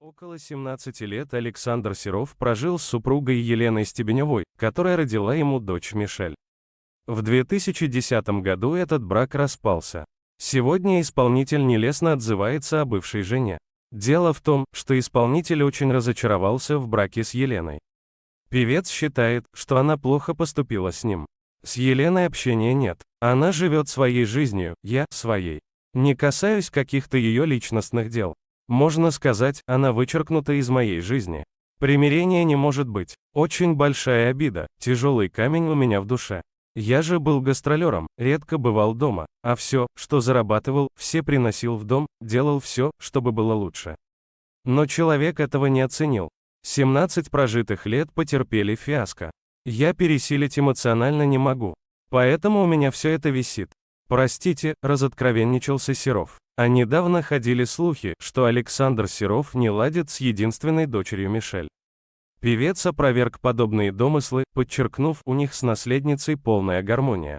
Около 17 лет Александр Серов прожил с супругой Еленой Стебеневой, которая родила ему дочь Мишель. В 2010 году этот брак распался. Сегодня исполнитель нелестно отзывается о бывшей жене. Дело в том, что исполнитель очень разочаровался в браке с Еленой. Певец считает, что она плохо поступила с ним. С Еленой общения нет. Она живет своей жизнью, я – своей. Не касаюсь каких-то ее личностных дел. Можно сказать, она вычеркнута из моей жизни. Примирения не может быть. Очень большая обида, тяжелый камень у меня в душе. Я же был гастролером, редко бывал дома, а все, что зарабатывал, все приносил в дом, делал все, чтобы было лучше. Но человек этого не оценил. 17 прожитых лет потерпели фиаско. Я пересилить эмоционально не могу. Поэтому у меня все это висит. Простите, разоткровенничался Серов. А недавно ходили слухи, что Александр Серов не ладит с единственной дочерью Мишель. Певец опроверг подобные домыслы, подчеркнув, у них с наследницей полная гармония.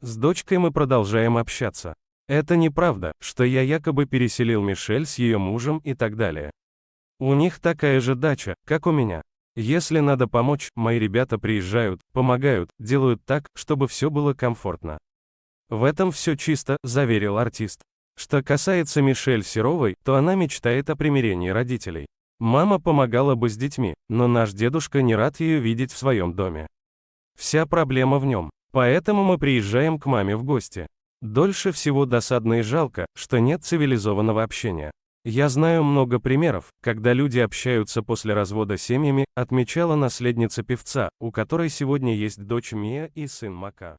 С дочкой мы продолжаем общаться. Это неправда, что я якобы переселил Мишель с ее мужем и так далее. У них такая же дача, как у меня. Если надо помочь, мои ребята приезжают, помогают, делают так, чтобы все было комфортно. В этом все чисто, заверил артист. Что касается Мишель Серовой, то она мечтает о примирении родителей. Мама помогала бы с детьми, но наш дедушка не рад ее видеть в своем доме. Вся проблема в нем. Поэтому мы приезжаем к маме в гости. Дольше всего досадно и жалко, что нет цивилизованного общения. Я знаю много примеров, когда люди общаются после развода семьями, отмечала наследница певца, у которой сегодня есть дочь Мия и сын Мака.